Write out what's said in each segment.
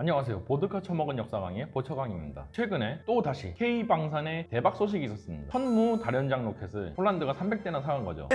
안녕하세요. 보드카 처먹은 역사 강의 보처강입니다. 최근에 또 다시 K방산의 대박 소식이 있었습니다. 천무 다련장 로켓을 폴란드가 300대나 사간 거죠.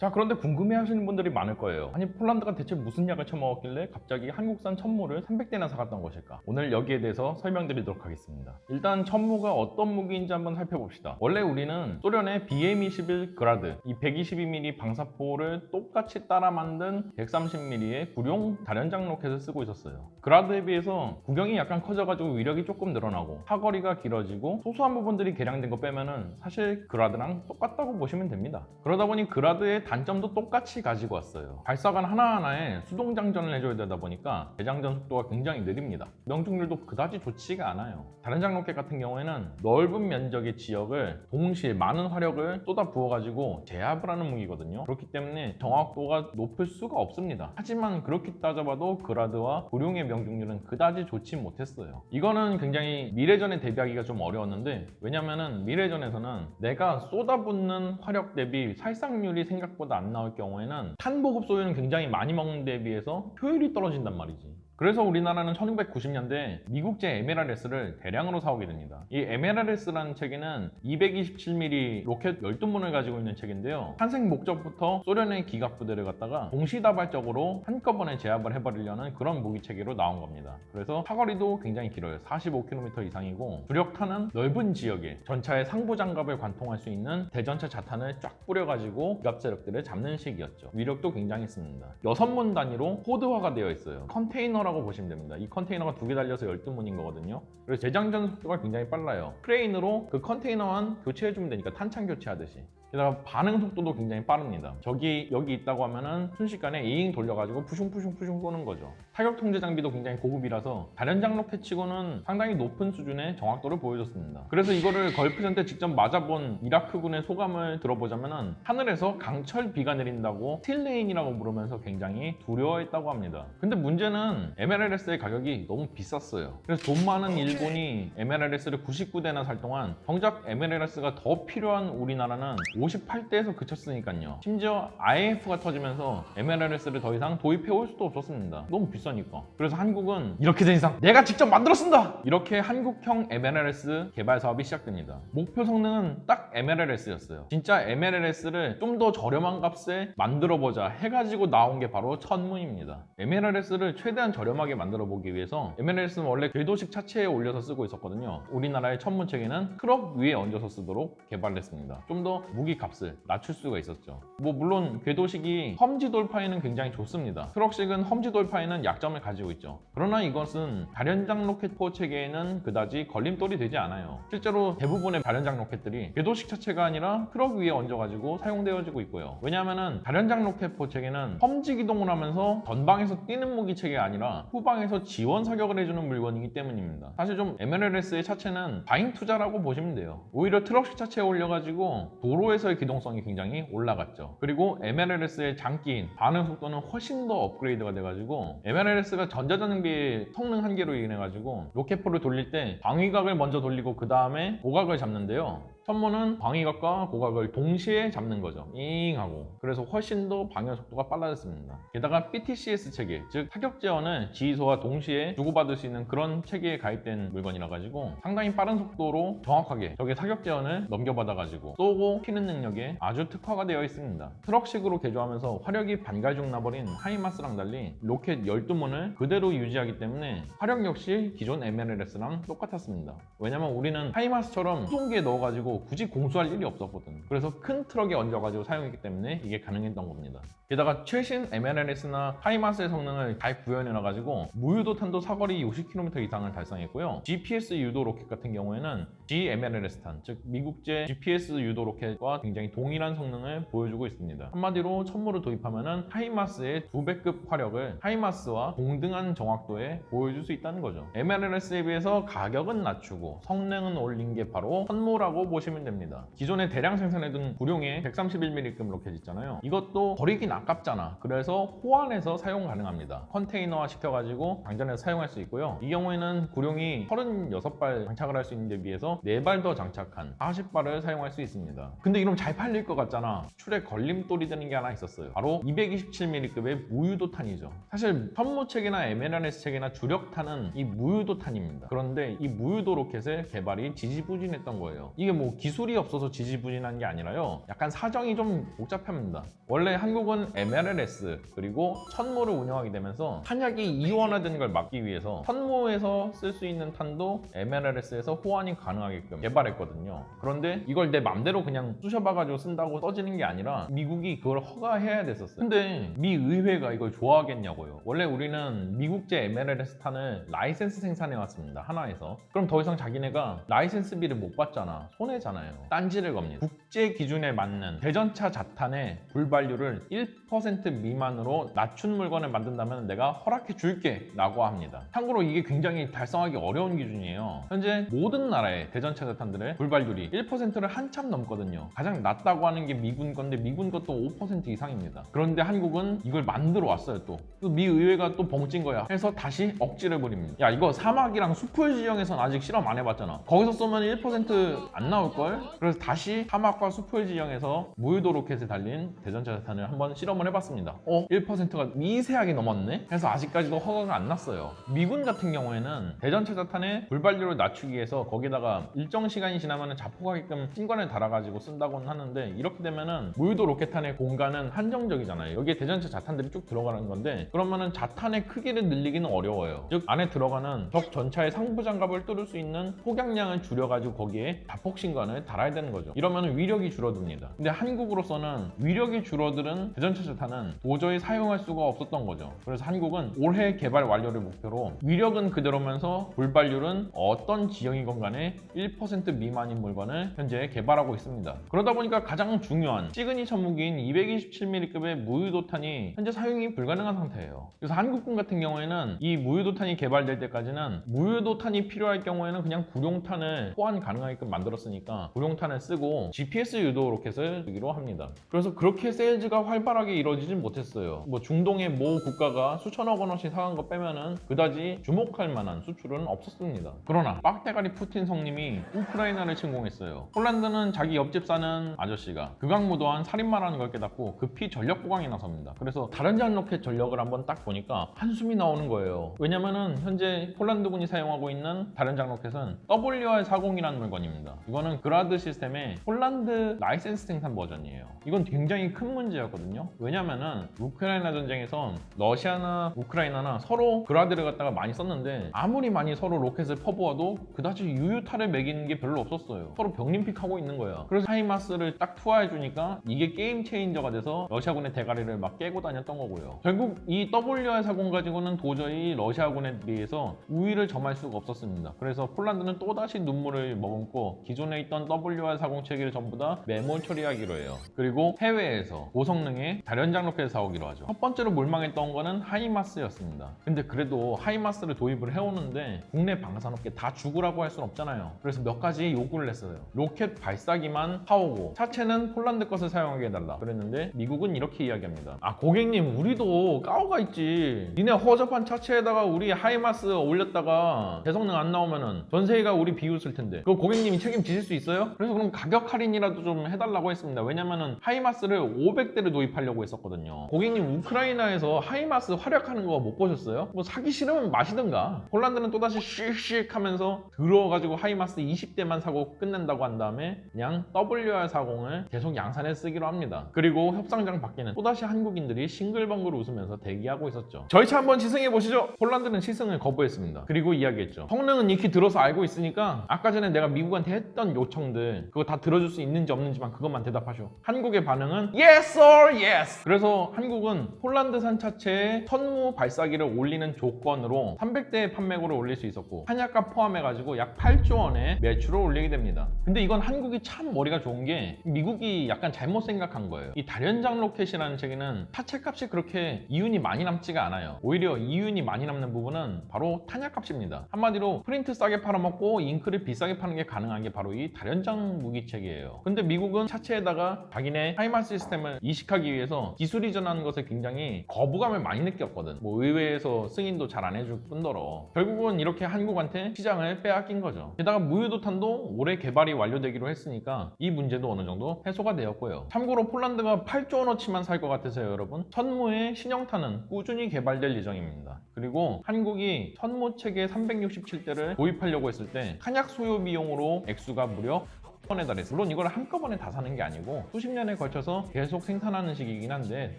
자 그런데 궁금해하시는 분들이 많을 거예요. 아니 폴란드가 대체 무슨 약을 처먹었길래 갑자기 한국산 천무를 300대나 사갔던 것일까? 오늘 여기에 대해서 설명드리도록 하겠습니다. 일단 천무가 어떤 무기인지 한번 살펴봅시다. 원래 우리는 소련의 BM-21 그라드 이 122mm 방사포를 똑같이 따라 만든 130mm의 구룡 다련장 로켓을 쓰고 있었어요. 그라드에 비해서 구경이 약간 커져가지고 위력이 조금 늘어나고 사거리가 길어지고 소소한 부분들이 개량된 거 빼면은 사실 그라드랑 똑같다고 보시면 됩니다. 그러다 보니 그라드의 단점도 똑같이 가지고 왔어요. 발사관 하나하나에 수동 장전을 해줘야 되다 보니까 대장전 속도가 굉장히 느립니다. 명중률도 그다지 좋지가 않아요. 다른 장로켓 같은 경우에는 넓은 면적의 지역을 동시에 많은 화력을 쏟아 부어가지고 제압을 하는 무기거든요. 그렇기 때문에 정확도가 높을 수가 없습니다. 하지만 그렇게 따져봐도 그라드와 구룡의 명중률은 그다지 좋지 못했어요. 이거는 굉장히 미래전에 대비하기가 좀 어려웠는데 왜냐면은 미래전에서는 내가 쏟아붓는 화력 대비 살상률이 생각 보다 안 나올 경우에는 탄 보급 소유는 굉장히 많이 먹는 데 비해서 효율이 떨어진단 말이지. 그래서 우리나라는 1990년대 미국제 MLRS를 대량으로 사오게 됩니다. 이 MLRS라는 체계는 227mm 로켓 12문을 가지고 있는 체계인데요. 탄생 목적부터 소련의 기갑 부대를 갖다가 동시다발적으로 한꺼번에 제압을 해버리려는 그런 무기 체계로 나온 겁니다. 그래서 사거리도 굉장히 길어요. 45km 이상이고 주력탄은 넓은 지역에 전차의 상부 장갑을 관통할 수 있는 대전차 자탄을 쫙 뿌려가지고 기갑 세력들을 잡는 식이었죠. 위력도 굉장했습니다. 6문 단위로 pod화가 되어 있어요. 컨테이너 라고 보시면 됩니다. 이 컨테이너가 두 개 달려서 12문인 거거든요. 그래서 재장전 속도가 굉장히 빨라요. 크레인으로 그 컨테이너만 교체해주면 되니까 탄창 교체하듯이. 게다가 반응 속도도 굉장히 빠릅니다. 적이 여기 있다고 하면은 순식간에 이잉 돌려가지고 푸슝푸슝푸슝 쏘는 거죠. 타격 통제 장비도 굉장히 고급이라서 다련장 로켓치고는 상당히 높은 수준의 정확도를 보여줬습니다. 그래서 이거를 걸프전 때 직접 맞아본 이라크군의 소감을 들어보자면은 하늘에서 강철 비가 내린다고 Steel Rain이라고 부르면서 굉장히 두려워했다고 합니다. 근데 문제는 MLRS의 가격이 너무 비쌌어요. 그래서 돈 많은 일본이 MLRS를 99대나 살 동안 정작 MLRS가 더 필요한 우리나라는 58대에서 그쳤으니까요. 심지어 IMF가 터지면서 MLRS를 더 이상 도입해 올 수도 없었습니다. 너무 비싸니까. 그래서 한국은 이렇게 된 이상 내가 직접 만들어 쓴다! 이렇게 한국형 MLRS 개발 사업이 시작됩니다. 목표 성능은 딱 MLRS였어요. 진짜 MLRS를 좀 더 저렴한 값에 만들어보자 해가지고 나온 게 바로 천무입니다. MLRS를 최대한 저렴하게 만들어 보기 위해서 MLRS는 원래 궤도식 차체에 올려서 쓰고 있었거든요. 우리나라의 천무 체계는 트럭 위에 얹어서 쓰도록 개발했습니다. 좀 더 무기 값을 낮출 수가 있었죠. 뭐 물론 궤도식이 험지 돌파에는 굉장히 좋습니다. 트럭식은 험지 돌파에는 약점을 가지고 있죠. 그러나 이것은 다련장 로켓 포 체계에는 그다지 걸림돌이 되지 않아요. 실제로 대부분의 다련장 로켓들이 궤도식 차체가 아니라 트럭 위에 얹어가지고 사용되어지고 있고요. 왜냐하면 다련장 로켓 포 체계는 험지 기동을 하면서 전방에서 뛰는 무기 체계가 아니라 후방에서 지원 사격을 해주는 물건이기 때문입니다. 사실 좀 MLRS의 차체는 과잉 투자라고 보시면 돼요. 오히려 트럭식 차체에 올려가지고 도로에 서의 기동성이 굉장히 올라갔죠. 그리고 MLRS의 장기인 반응 속도는 훨씬 더 업그레이드가 돼가지고 MLRS가 전자전장비의 성능 한계로 인해가지고 로켓포를 돌릴 때 방위각을 먼저 돌리고 그 다음에 고각을 잡는데요. 천무는 방위각과 고각을 동시에 잡는 거죠. 잉 하고. 그래서 훨씬 더 반응 속도가 빨라졌습니다. 게다가 BTCS 체계, 즉 타격 지원을 지휘소와 동시에 주고받을 수 있는 그런 체계에 가입된 물건이라 가지고 상당히 빠른 속도로 정확하게 적의 사격 지원을 넘겨받아 가지고 쏘고 피는 능력에 아주 특화가 되어 있습니다. 트럭식으로 개조하면서 화력이 반갈죽 나버린 하이마스랑 달리 로켓 12문을 그대로 유지하기 때문에 화력 역시 기존 MLRS랑 똑같았습니다. 왜냐면 우리는 하이마스처럼 수송기에 넣어가지고 굳이 공수할 일이 없었거든. 그래서 큰 트럭에 얹어가지고 사용했기 때문에 이게 가능했던 겁니다. 게다가 최신 MLRS나 하이마스의 성능을 잘 구현해놔가지고 무유도 탄도 사거리 60km 이상을 달성했고요. GPS 유도 로켓 같은 경우에는 GMLRS탄, 즉 미국제 GPS 유도 로켓과 굉장히 동일한 성능을 보여주고 있습니다. 한마디로 천무를 도입하면은 하이마스의 두 배급 화력을 하이마스와 동등한 정확도에 보여줄 수 있다는 거죠. MLRS에 비해서 가격은 낮추고 성능은 올린 게 바로 천무라고 보시면 보시면 됩니다. 기존에 대량 생산해둔 구룡의 131mm급 로켓 있잖아요. 이것도 버리긴 아깝잖아. 그래서 호환해서 사용 가능합니다. 컨테이너화 시켜가지고 장전해서 사용할 수 있고요. 이 경우에는 구룡이 36발 장착을 할 수 있는 데 비해서 4발 더 장착한 40발을 사용할 수 있습니다. 근데 이러면 잘 팔릴 것 같잖아. 출에 걸림돌이 되는 게 하나 있었어요. 바로 227mm급의 무유도탄이죠. 사실 천무 체계나 MLRS 체계나 주력탄은 이 무유도탄입니다. 그런데 이 무유도 로켓의 개발이 지지부진했던 거예요. 이게 뭐 기술이 없어서 지지부진한 게 아니라요. 약간 사정이 좀 복잡합니다. 원래 한국은 MLRS 그리고 천무를 운영하게 되면서 탄약이 이원화되는 걸 막기 위해서 천무에서 쓸 수 있는 탄도 MLRS에서 호환이 가능하게끔 개발했거든요. 그런데 이걸 내 맘대로 그냥 쑤셔박아가지고 쓴다고 써지는 게 아니라 미국이 그걸 허가해야 됐었어요. 근데 미 의회가 이걸 좋아하겠냐고요. 원래 우리는 미국제 MLRS 탄을 라이센스 생산해 왔습니다. 하나에서. 그럼 더 이상 자기네가 라이센스비를 못 받잖아. 손해잖아 요. 딴지를 겁니다. 국제 기준에 맞는 대전차 자탄의 불발률을 1% 미만으로 낮춘 물건을 만든다면 내가 허락해 줄게 라고 합니다. 참고로 이게 굉장히 달성하기 어려운 기준이에요. 현재 모든 나라의 대전차 자탄들의 불발률이 1%를 한참 넘거든요. 가장 낮다고 하는 게 미군 건데 미군 것도 5% 이상입니다. 그런데 한국은 이걸 만들어 왔어요 또. 또미 의회가 또 벙찐 거야. 해서 다시 억지를 부립니다. 야 이거 사막이랑 수풀 지형에선 아직 실험 안 해봤잖아. 거기서 쏘면 1%안 나올걸? 그래서 다시 사막과 수풀 지형에서 무유도 로켓에 달린 대전차 자탄을 한번 실험을 해봤습니다. 어? 1%가 미세하게 넘었네? 그래서 아직까지도 허가가 안 났어요. 미군 같은 경우에는 대전차 자탄의 불발률을 낮추기 위해서 거기다가 일정 시간이 지나면 자폭하게끔 신관을 달아가지고 쓴다고는 하는데 이렇게 되면은 무유도 로켓탄의 공간은 한정적이잖아요. 여기에 대전차 자탄들이 쭉 들어가는 건데 그러면은 자탄의 크기를 늘리기는 어려워요. 즉 안에 들어가는 적 전차의 상부 장갑을 뚫을 수 있는 폭약량을 줄여가지고 거기에 자폭 신관을 달아야 되는 거죠. 이러면 위 력이 줄어듭니다. 근데 한국으로서는 위력이 줄어드는 대전차 자탄은 도저히 사용할 수가 없었던 거죠. 그래서 한국은 올해 개발 완료를 목표로 위력은 그대로면서 불발률은 어떤 지형이건 간에 1% 미만인 물건을 현재 개발하고 있습니다. 그러다 보니까 가장 중요한 시그니처 무기인 227mm급의 무유도탄이 현재 사용이 불가능한 상태예요. 그래서 한국군 같은 경우에는 이 무유도탄이 개발될 때까지는 무유도탄이 필요할 경우에는 그냥 구룡탄을 호환 가능하게끔 만들었으니까 구룡탄을 쓰고 GPS 유도 로켓을 쓰기로 합니다. 그래서 그렇게 세일즈가 활발하게 이루어지진 못했어요. 뭐 중동의 모 국가가 수천억 원어치 사간 거 빼면은 그다지 주목할 만한 수출은 없었습니다. 그러나 빡대가리 푸틴 성님이 우크라이나를 침공했어요. 폴란드는 자기 옆집 사는 아저씨가 극악무도한 살인마라는 걸 깨닫고 급히 전력 보강에 나섭니다. 그래서 다련장 로켓 전력을 한번 딱 보니까 한숨이 나오는 거예요. 왜냐면은 현재 폴란드군이 사용하고 있는 다련장 로켓은 WR40이라는 물건입니다. 이거는 그라드 시스템의 폴란드 라이센스 생산 버전이에요. 이건 굉장히 큰 문제였거든요. 왜냐면은 우크라이나 전쟁에서 러시아나 우크라이나나 서로 그라드를 갖다가 많이 썼는데 아무리 많이 서로 로켓을 퍼부어도 그다지 유효타를 먹이는 게 별로 없었어요. 서로 병림픽 하고 있는 거예요. 그래서 하이마스를 딱 투하해 주니까 이게 game changer가 돼서 러시아군의 대가리를 막 깨고 다녔던 거고요. 결국 이 WR40 가지고는 도저히 러시아군에 비해서 우위를 점할 수가 없었습니다. 그래서 폴란드는 또다시 눈물을 머금고 기존에 있던 WR40 체계를 전부 다 매몰 처리하기로 해요. 그리고 해외에서 고성능의 다련장 로켓을 사오기로 하죠. 첫 번째로 몰망했던 거는 하이마스였습니다. 근데 그래도 하이마스를 도입을 해오는데 국내 방산업계 다 죽으라고 할 수는 없잖아요. 그래서 몇 가지 요구를 했어요. 로켓 발사기만 사오고 차체는 폴란드 것을 사용하게 해달라. 그랬는데 미국은 이렇게 이야기합니다. 아 고객님 우리도 까오가 있지. 니네 허접한 차체에다가 우리 하이마스 올렸다가 제성능 안 나오면은 전 세계가 우리 비웃을 텐데 그거 고객님이 책임지실 수 있어요? 그래서 그럼 가격 할인이라 도 좀 해달라고 했습니다. 왜냐면은 하이마스를 500대를 도입하려고 했었거든요. 고객님 우크라이나에서 하이마스 활약하는 거 못 보셨어요? 뭐 사기 싫으면 마시든가. 폴란드는 또다시 씩씩 하면서 들어가지고 하이마스 20대만 사고 끝낸다고 한 다음에 그냥 WR40을 계속 양산해 쓰기로 합니다. 그리고 협상장 밖에는 또다시 한국인들이 싱글벙글 웃으면서 대기하고 있었죠. 저희 차 한번 시승해 보시죠. 폴란드는 시승을 거부했습니다. 그리고 이야기했죠. 성능은 익히 들어서 알고 있으니까 아까 전에 내가 미국한테 했던 요청들 그거 다 들어줄 수 있는 지 없는지만 그것만 대답하쇼. 한국의 반응은 Yes or Yes. 그래서 한국은 폴란드산 차체에 천무 발사기를 올리는 조건으로 300대의 판매고를 올릴 수 있었고 탄약값 포함해가지고 약 8조 원의 매출을 올리게 됩니다. 근데 이건 한국이 참 머리가 좋은 게 미국이 약간 잘못 생각한 거예요. 이 다련장 로켓이라는 체계는 차체값이 그렇게 이윤이 많이 남지가 않아요. 오히려 이윤이 많이 남는 부분은 바로 탄약값입니다. 한마디로 프린터 싸게 팔아먹고 잉크를 비싸게 파는 게 가능한 게 바로 이 다련장 무기체계예요. 근데 미국은 차체에다가 자기네 하이마 시스템을 이식하기 위해서 기술 이전하는 것에 굉장히 거부감을 많이 느꼈거든. 뭐 의회에서 승인도 잘 안 해줄 뿐더러 결국은 이렇게 한국한테 시장을 빼앗긴 거죠. 게다가 무유도탄도 올해 개발이 완료되기로 했으니까 이 문제도 어느 정도 해소가 되었고요. 참고로 폴란드가 8조 원어치만 살 것 같아서요, 여러분. 천무의 신형탄은 꾸준히 개발될 예정입니다. 그리고 한국이 천무 체계 367대를 도입하려고 했을 때 한약 소요 비용으로 액수가 무려 번에 달했어. 물론 이걸 한꺼번에 다 사는 게 아니고 수십 년에 걸쳐서 계속 생산하는 식이긴 한데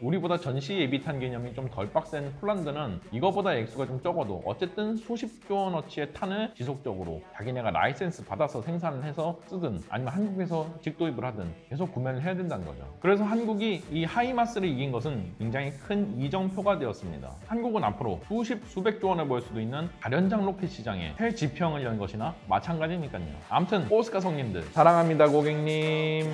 우리보다 전시 예비탄 개념이 좀 덜 빡센 폴란드는 이거보다 액수가 좀 적어도 어쨌든 수십 조 원어치의 탄을 지속적으로 자기네가 라이센스 받아서 생산을 해서 쓰든 아니면 한국에서 직도입을 하든 계속 구매를 해야 된다는 거죠. 그래서 한국이 이 하이마스를 이긴 것은 굉장히 큰 이정표가 되었습니다. 한국은 앞으로 수십 수백 조 원을 벌 수도 있는 다련장 로켓 시장에 새 지평을 연 것이나 마찬가지니까요. 아무튼 오스카 성님들 사랑합니다 고객님.